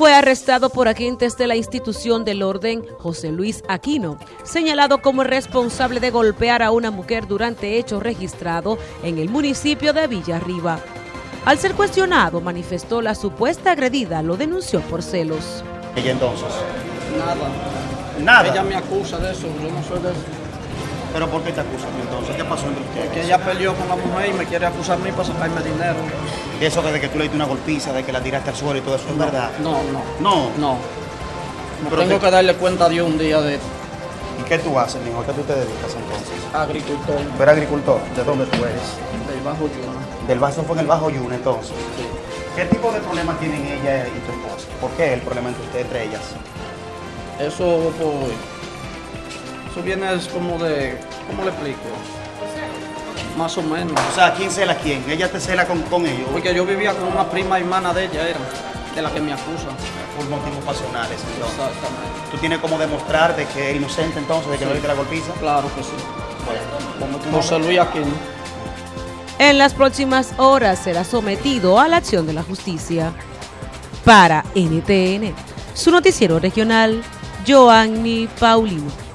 Fue arrestado por agentes de la institución del orden José Luis Aquino, señalado como responsable de golpear a una mujer durante hecho registrado en el municipio de Villarriba. Al ser cuestionado, manifestó la supuesta agredida, lo denunció por celos. ¿Ella entonces? Nada. Nada. Ella me acusa de eso, yo no soy de eso. ¿Pero por qué te acusan entonces? ¿Qué pasó entre ustedes? Que ella peleó con la mujer y me quiere acusar a mí para sacarme dinero. De eso de que tú le diste una golpiza, de que la tiraste al suelo y todo eso, ¿es verdad? No, no. No. No. Pero tengo te- que darle cuenta a Dios un día de ¿Y qué tú haces, mijo? ¿A qué tú te dedicas entonces? agricultor ¿Tú eres agricultor? ¿De dónde tú eres? del Bajo Yuna. Del vaso fue en el Bajo Yuna, entonces. Sí. ¿Qué tipo de problema tienen ella y tu esposa? ¿Por qué el problema entre ustedes, entre ellas? Eso, pues. Eso viene es como de. ¿Cómo le explico? Más o menos. O sea, ¿quién cela a quién? ¿Ella te cela con, con ellos? Porque yo vivía con una prima hermana de ella, era. De la que me acusa. Por motivos pasionales, entonces. Exactamente. ¿Tú tienes como demostrar de que es inocente entonces, de que no le diste la golpiza? Claro que sí. Bueno, ¿cómo tú José Luis Aquino. En las próximas horas será sometido a la acción de la justicia. Para NTN, su noticiero regional, Joanny Paulino.